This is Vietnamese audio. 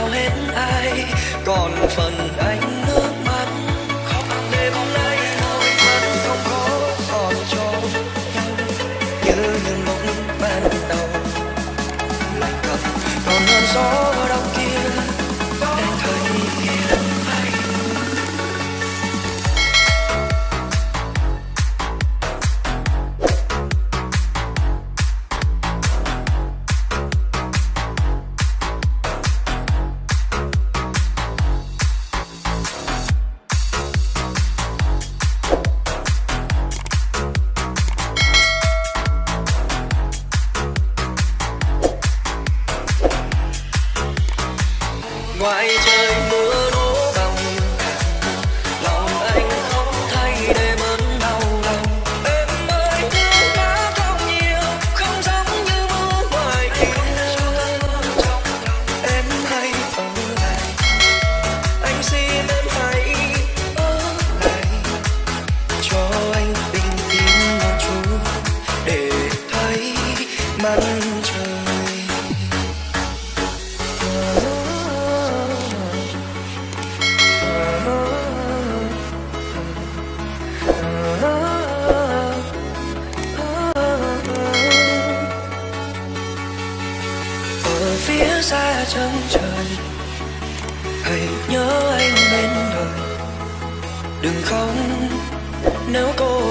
theo hết ai. Còn phần anh nước mắt, khóc đêm nay. Thôi vẫn không có còn cho nhau như những lúc ban đầu. Lại cầm còn hơn gió. đừng khóc. Nếu cô